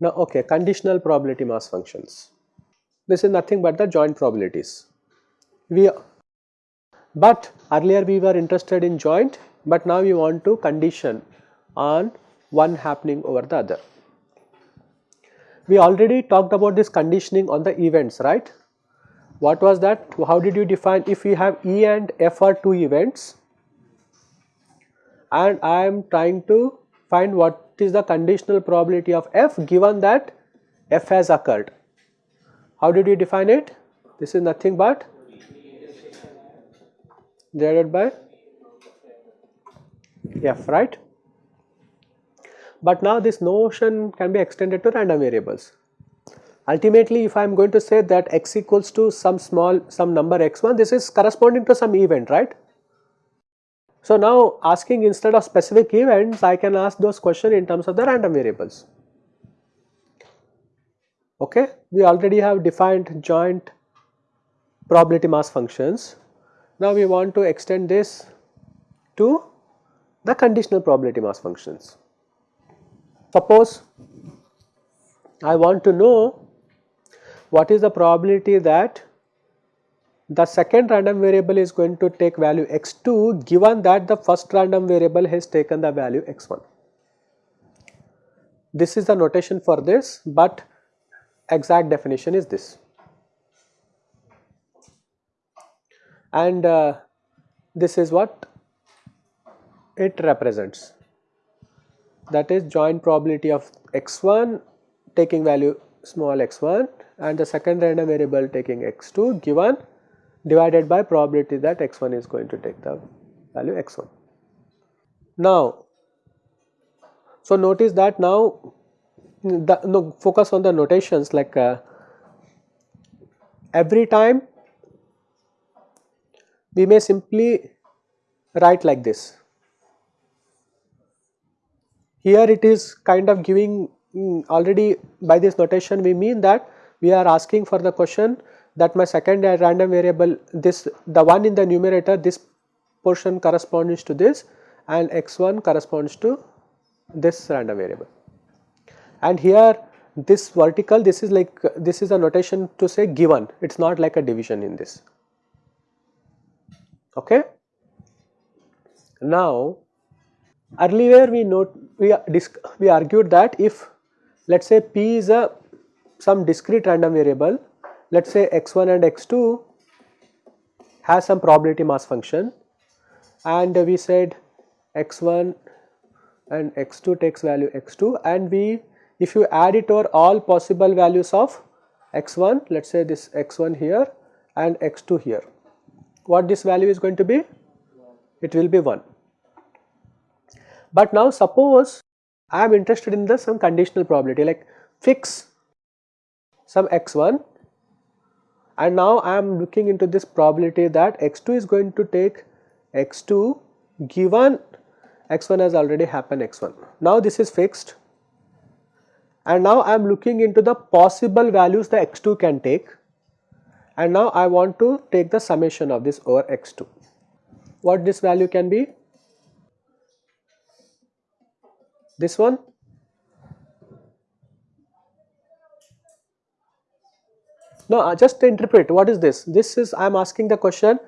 Now okay, conditional probability mass functions. This is nothing but the joint probabilities. We but earlier we were interested in joint but now we want to condition on one happening over the other. We already talked about this conditioning on the events right. What was that? How did you define if we have E and F are two events and I am trying to find what is the conditional probability of f given that f has occurred. How did you define it? This is nothing but divided by f right. But now this notion can be extended to random variables. Ultimately if I am going to say that x equals to some small some number x1 this is corresponding to some event right so now asking instead of specific events I can ask those questions in terms of the random variables. Okay, we already have defined joint probability mass functions. Now we want to extend this to the conditional probability mass functions. Suppose I want to know what is the probability that the second random variable is going to take value x2 given that the first random variable has taken the value x1. This is the notation for this but exact definition is this. And uh, this is what it represents that is joint probability of x1 taking value small x1 and the second random variable taking x2 given divided by probability that x1 is going to take the value x1. Now, so notice that now the no, focus on the notations like uh, every time we may simply write like this. Here it is kind of giving mm, already by this notation we mean that we are asking for the question that my second random variable this the one in the numerator this portion corresponds to this and x1 corresponds to this random variable. And here this vertical this is like this is a notation to say given it is not like a division in this. Okay. Now earlier we note we we argued that if let us say p is a some discrete random variable let us say x1 and x2 has some probability mass function. And we said x1 and x2 takes value x2 and we if you add it over all possible values of x1 let us say this x1 here and x2 here what this value is going to be? It will be 1 but now suppose I am interested in the some conditional probability like fix some x1 and now I am looking into this probability that x2 is going to take x2 given x1 has already happened x1. Now this is fixed and now I am looking into the possible values the x2 can take and now I want to take the summation of this over x2. What this value can be? This one No, uh, just interpret what is this? This is I am asking the question,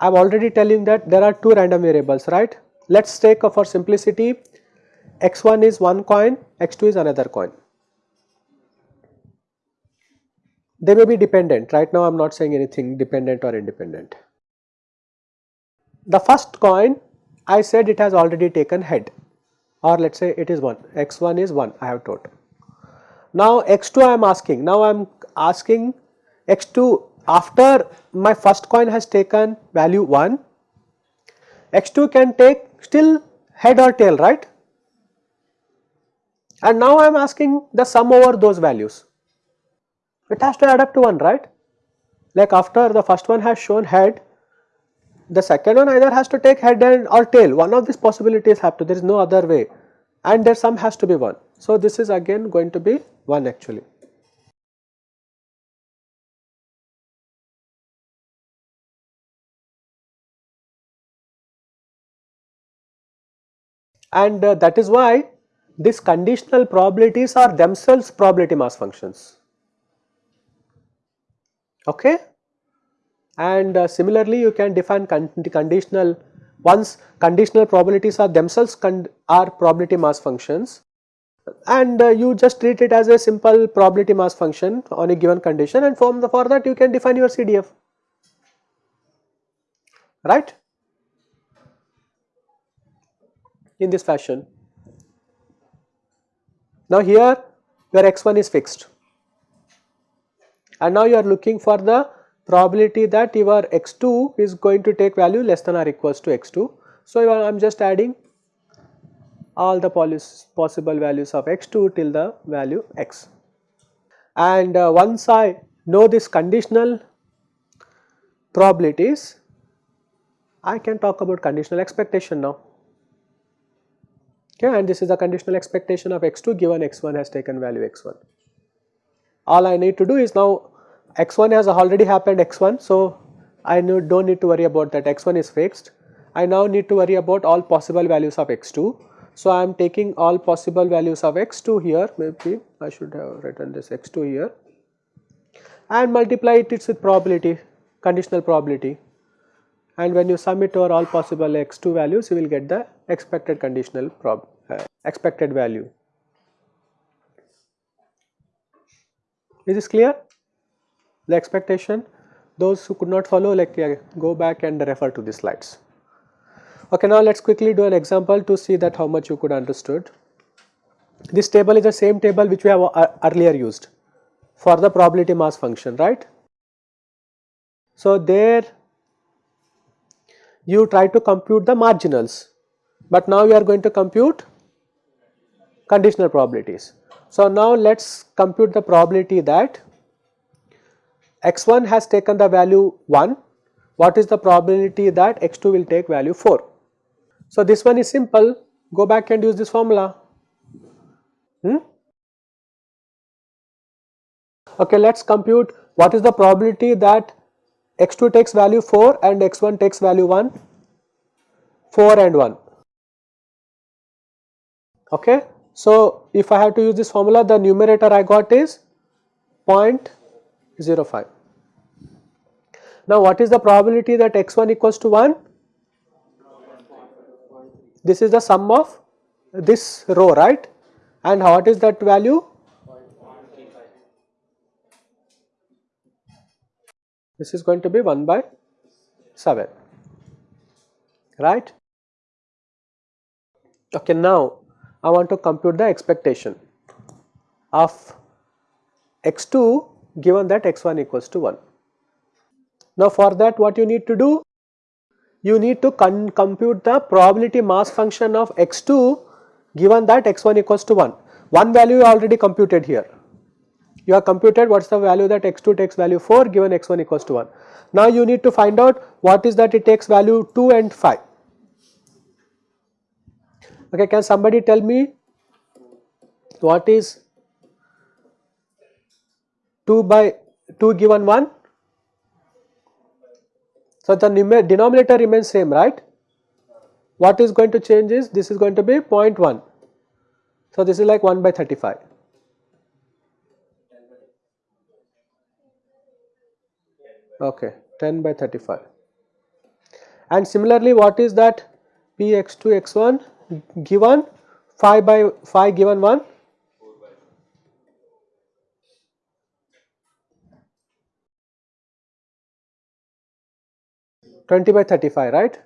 I am already telling that there are two random variables, right? Let us take uh, for simplicity x1 is one coin, x2 is another coin. They may be dependent, right now I am not saying anything dependent or independent. The first coin I said it has already taken head or let us say it is 1, x1 is 1 I have told. Now x2 I am asking, now I am asking x2 after my first coin has taken value 1 x2 can take still head or tail right? And now I am asking the sum over those values. It has to add up to 1 right? Like after the first one has shown head the second one either has to take head and or tail one of these possibilities have to there is no other way and their sum has to be 1. So this is again going to be 1 actually. And uh, that is why these conditional probabilities are themselves probability mass functions. Okay? And uh, similarly, you can define con conditional once conditional probabilities are themselves are probability mass functions. And uh, you just treat it as a simple probability mass function on a given condition. And from the for that you can define your CDF right? In this fashion. Now here your x1 is fixed. And now you are looking for the probability that your x2 is going to take value less than or equals to x2. So I am just adding all the possible values of x2 till the value x. And uh, once I know this conditional probabilities, I can talk about conditional expectation now okay and this is the conditional expectation of x2 given x1 has taken value x1. All I need to do is now x1 has already happened x1 so I do not need to worry about that x1 is fixed. I now need to worry about all possible values of x2. So I am taking all possible values of x2 here maybe I should have written this x2 here and multiply it with probability conditional probability and when you sum it over all possible x2 values you will get the expected conditional prob uh, expected value. Is this clear? The expectation those who could not follow like uh, go back and refer to the slides. Okay, now let us quickly do an example to see that how much you could understood. This table is the same table which we have uh, earlier used for the probability mass function, right. So, there you try to compute the marginals, but now you are going to compute conditional probabilities. So, now let us compute the probability that x1 has taken the value 1, what is the probability that x2 will take value 4. So, this one is simple, go back and use this formula. Hmm? Okay, let us compute what is the probability that x2 takes value 4 and x1 takes value 1, 4 and 1. Okay. So, if I have to use this formula the numerator I got is 0.05. Now, what is the probability that x1 equals to 1? This is the sum of this row right and what is that value? this is going to be 1 by 7 right. Okay, now I want to compute the expectation of x2 given that x1 equals to 1. Now for that what you need to do? You need to compute the probability mass function of x2 given that x1 equals to 1. One value already computed here you have computed what is the value that x2 takes value 4 given x1 equals to 1. Now you need to find out what is that it takes value 2 and 5. Okay, can somebody tell me what is 2 by 2 given 1? So the denominator remains same right. What is going to change is this is going to be 0.1. So this is like 1 by 35. okay 10 by 35 and similarly what is that px2 x1 given 5 by 5 given 1 20 by 35 right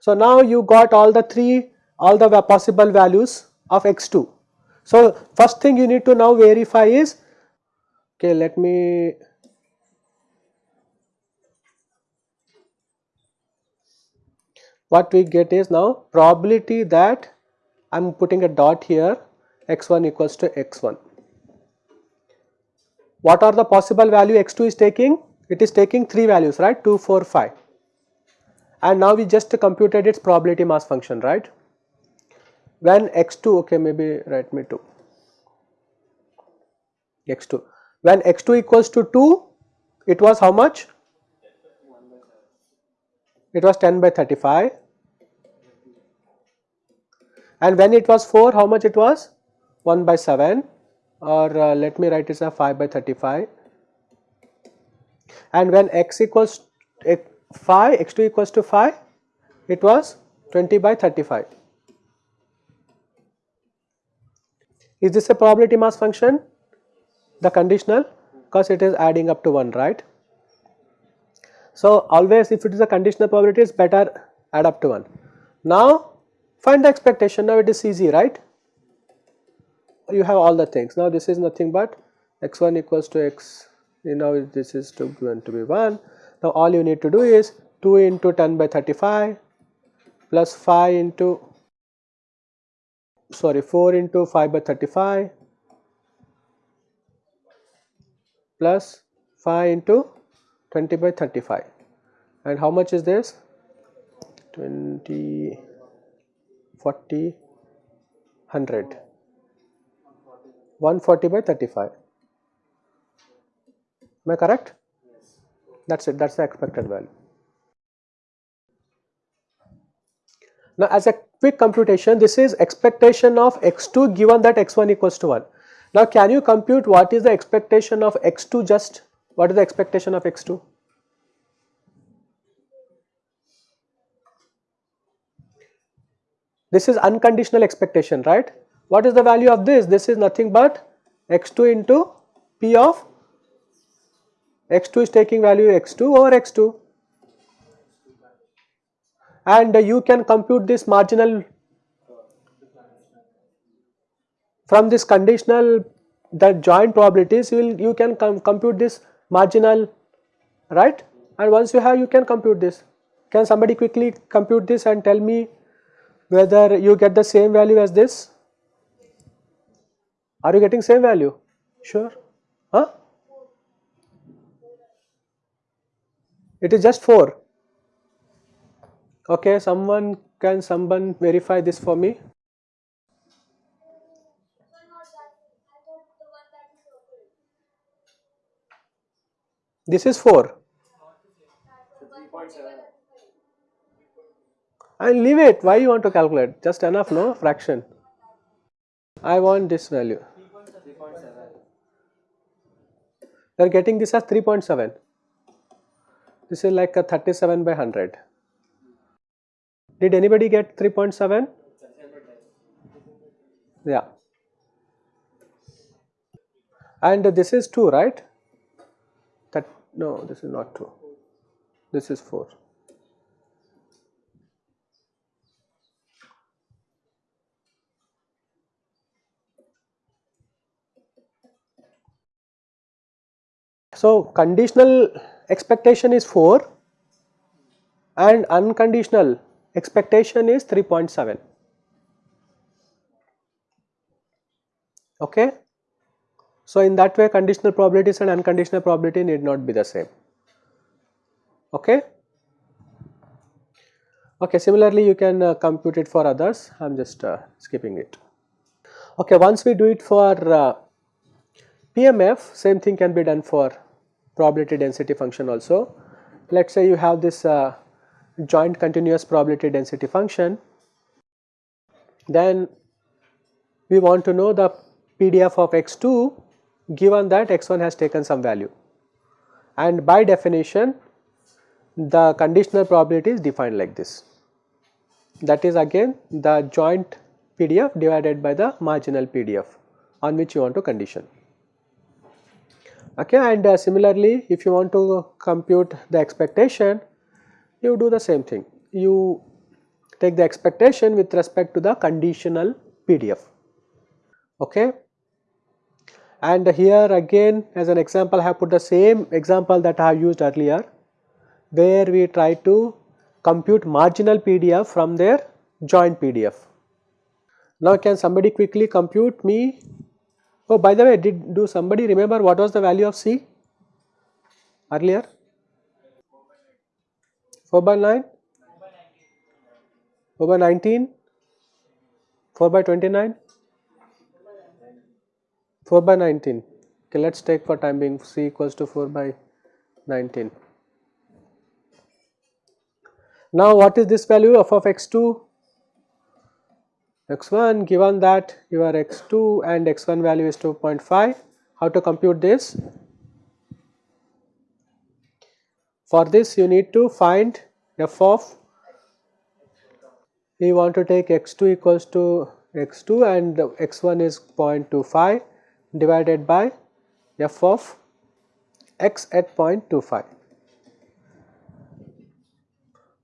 so now you got all the three all the possible values of x2 so, first thing you need to now verify is okay let me what we get is now probability that I am putting a dot here x1 equals to x1. What are the possible value x2 is taking? It is taking 3 values right? 2, 4, 5 and now we just computed its probability mass function right? When x2 okay maybe write me 2 x2 when x2 equals to 2 it was how much? It was 10 by 35 and when it was 4 how much it was? 1 by 7 or uh, let me write it as 5 by 35 and when x equals 5 x2 equals to 5 it was 20 by 35 is this a probability mass function? The conditional because it is adding up to 1 right? So always if it is a conditional probability it's better add up to 1 now find the expectation. Now it is easy right you have all the things. Now this is nothing but x1 equals to x you know this is to going to be 1 now all you need to do is 2 into 10 by 35 plus 5 into sorry 4 into 5 by 35 plus 5 into 20 by 35 and how much is this? 20 40 100 140 by 35 am I correct? That's it. That's the expected value. Now as a quick computation this is expectation of x2 given that x1 equals to 1 now can you compute what is the expectation of x2 just? What is the expectation of x2 this is unconditional expectation right what is the value of this? This is nothing but x2 into p of x2 is taking value x2 over x2 and you can compute this marginal from this conditional the joint probabilities you will you can com compute this marginal right? And once you have you can compute this. Can somebody quickly compute this and tell me whether you get the same value as this are you getting same value? Sure. Huh? It is just 4. Okay, someone can someone verify this for me? This is 4. And leave it. Why you want to calculate? Just enough, no? Fraction. I want this value. They are getting this as 3.7. This is like a 37 by 100. Did anybody get 3.7? Yeah. And this is 2, right? That no, this is not 2. This is 4. So, conditional expectation is 4 and unconditional expectation is 3.7. Okay. So, in that way conditional probabilities and unconditional probability need not be the same. Okay. Okay, similarly you can uh, compute it for others, I am just uh, skipping it. Okay, once we do it for uh, PMF, same thing can be done for probability density function also. Let us say you have this uh, joint continuous probability density function, then we want to know the PDF of x2 given that x1 has taken some value. And by definition the conditional probability is defined like this. That is again the joint PDF divided by the marginal PDF on which you want to condition okay and uh, similarly if you want to compute the expectation you do the same thing. You take the expectation with respect to the conditional PDF okay? And here again as an example I have put the same example that I have used earlier where we try to compute marginal PDF from their joint PDF. Now can somebody quickly compute me Oh, by the way, did do somebody remember what was the value of C earlier? 4 by 9? 4 by 19? 4 by 29 4 by 19 okay let's take for time being c equals to 4 by 19 now what is this value f of x2 x1 given that your x2 and x1 value is 2.5 how to compute this for this you need to find f of we want to take x2 equals to x2 and x1 is 0.25 divided by f of x at 0.25.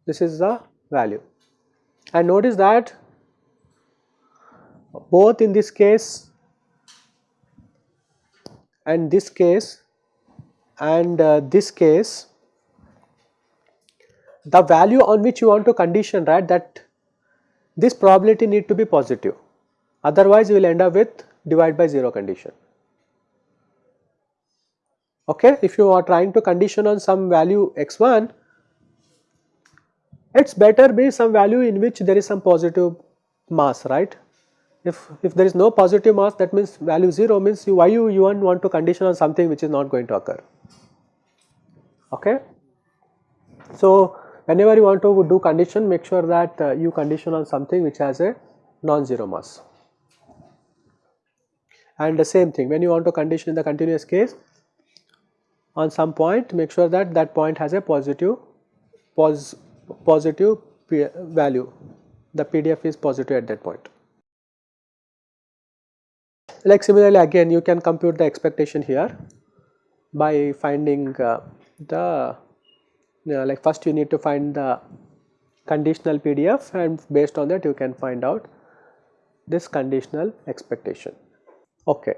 This is the value and notice that both in this case and this case and uh, this case the value on which you want to condition right that this probability need to be positive otherwise you will end up with divide by 0 condition. Okay, if you are trying to condition on some value x1 it is better be some value in which there is some positive mass right. If, if there is no positive mass that means value 0 means you, why you, you want to condition on something which is not going to occur. Okay. So, whenever you want to do condition make sure that uh, you condition on something which has a non-zero mass. And the same thing when you want to condition in the continuous case on some point make sure that that point has a positive pos, positive value the PDF is positive at that point. Like similarly again you can compute the expectation here by finding uh, the like first you need to find the conditional PDF and based on that you can find out this conditional expectation. Okay.